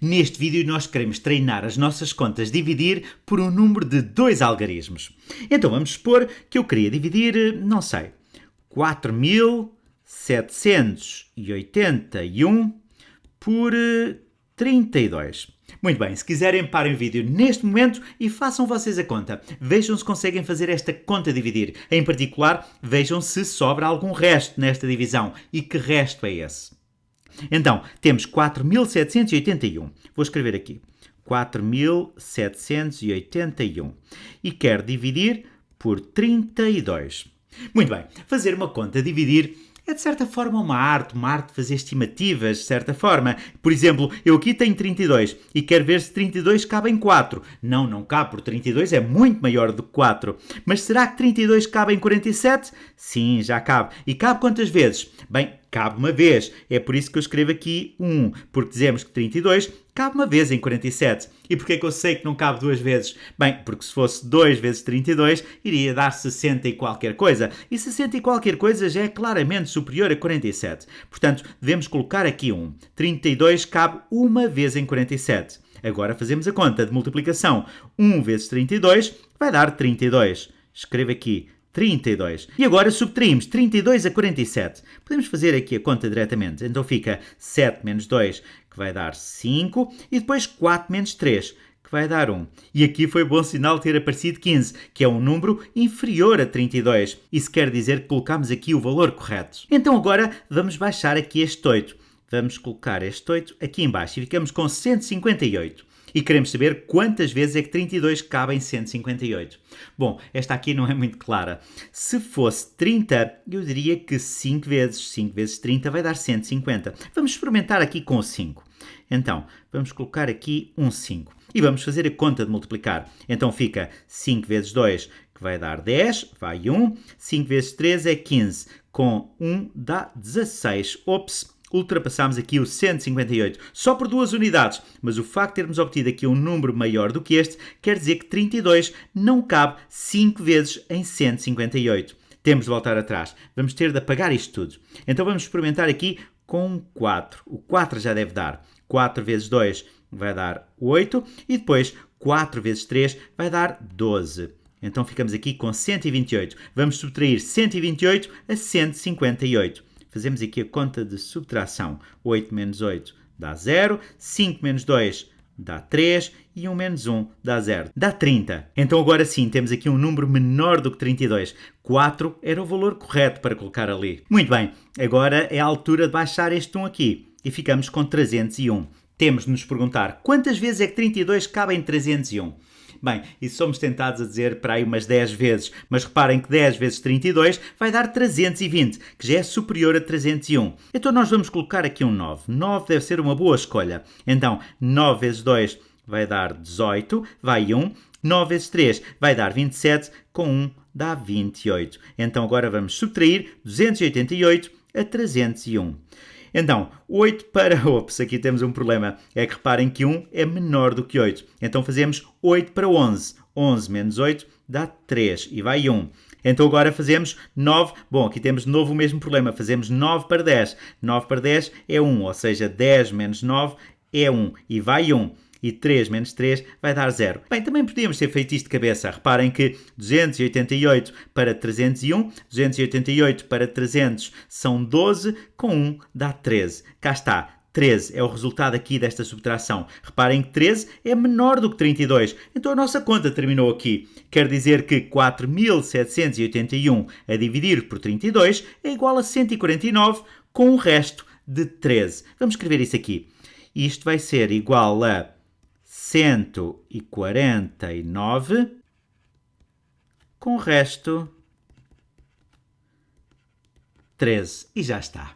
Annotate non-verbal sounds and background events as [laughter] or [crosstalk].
Neste vídeo nós queremos treinar as nossas contas dividir por um número de dois algarismos. Então vamos supor que eu queria dividir, não sei, 4.781 por 32. Eh, Muito bem, se quiserem parem o vídeo neste momento e façam vocês a conta. Vejam se conseguem fazer esta conta dividir. Em particular, vejam se sobra algum resto nesta divisão e que resto é esse. Então, temos 4.781. Vou escrever aqui. 4.781. E quero dividir por 32. Muito bem, fazer uma conta dividir é de certa forma uma arte, uma arte de fazer estimativas, de certa forma. Por exemplo, eu aqui tenho 32 e quero ver se 32 cabe em 4. Não, não cabe, porque 32 é muito maior do que 4. Mas será que 32 cabe em 47? Sim, já cabe. E cabe quantas vezes? Bem, cabe uma vez. É por isso que eu escrevo aqui 1, porque dizemos que 32 cabe uma vez em 47. E porquê que eu sei que não cabe duas vezes? Bem, porque se fosse 2 vezes 32, iria dar 60 e qualquer coisa. E 60 e qualquer coisa já é claramente superior a 47. Portanto, devemos colocar aqui 1. 32 cabe uma vez em 47. Agora fazemos a conta de multiplicação. 1 vezes 32 vai dar 32. Escreva aqui 32. E agora subtraímos 32 a 47. Podemos fazer aqui a conta diretamente. Então fica 7 menos 2, que vai dar 5, e depois 4 menos 3, que vai dar 1. E aqui foi bom sinal ter aparecido 15, que é um número inferior a 32. Isso quer dizer que colocamos aqui o valor correto. Então agora vamos baixar aqui este 8. Vamos colocar este 8 aqui embaixo e ficamos com 158 e queremos saber quantas vezes é que 32 cabe em 158. Bom, esta aqui não é muito clara. Se fosse 30, eu diria que 5 vezes 5 vezes 30 vai dar 150. Vamos experimentar aqui com 5. Então, vamos colocar aqui um 5 e vamos fazer a conta de multiplicar. Então fica 5 vezes 2, que vai dar 10, vai 1. 5 vezes 3 é 15, com 1 dá 16. Ops! Ultrapassámos aqui o 158, só por duas unidades, mas o facto de termos obtido aqui um número maior do que este quer dizer que 32 não cabe 5 vezes em 158. Temos de voltar atrás, vamos ter de apagar isto tudo. Então vamos experimentar aqui com 4. O 4 já deve dar 4 vezes 2 vai dar 8 e depois 4 vezes 3 vai dar 12. Então ficamos aqui com 128. Vamos subtrair 128 a 158. Fazemos aqui a conta de subtração. 8 menos 8 dá 0, 5 menos 2 dá 3 e 1 menos 1 dá 0. Dá 30. Então agora sim temos aqui um número menor do que 32. 4 era o valor correto para colocar ali. Muito bem, agora é a altura de baixar este 1 aqui e ficamos com 301. Temos de nos perguntar quantas vezes é que 32 cabe em 301. Bem, e somos tentados a dizer para aí umas 10 vezes, mas reparem que 10 vezes 32 vai dar 320, que já é superior a 301. Então nós vamos colocar aqui um 9. 9 deve ser uma boa escolha. Então, 9 vezes 2 vai dar 18, vai 1. 9 vezes 3 vai dar 27, com 1 dá 28. Então agora vamos subtrair 288 a 301. Então, 8 para... [laughs] Ops, aqui temos um problema. É que reparem que 1 é menor do que 8. Então fazemos 8 para 11. 11 menos 8 dá 3 e vai 1. Então agora fazemos 9. Bom, aqui temos de novo o mesmo problema. Fazemos 9 para 10. 9 para 10 é 1, ou seja, 10 menos 9 é 1 e vai 1 e 3 menos 3 vai dar 0. Bem, também podíamos ter feito isto de cabeça. Reparem que 288 para 301, 288 para 300 são 12, com 1 dá 13. Cá está. 13 é o resultado aqui desta subtração. Reparem que 13 é menor do que 32, então a nossa conta terminou aqui. Quer dizer que 4.781 a dividir por 32 é igual a 149 com o resto de 13. Vamos escrever isso aqui. Isto vai ser igual a 149 com o resto 13. E já está.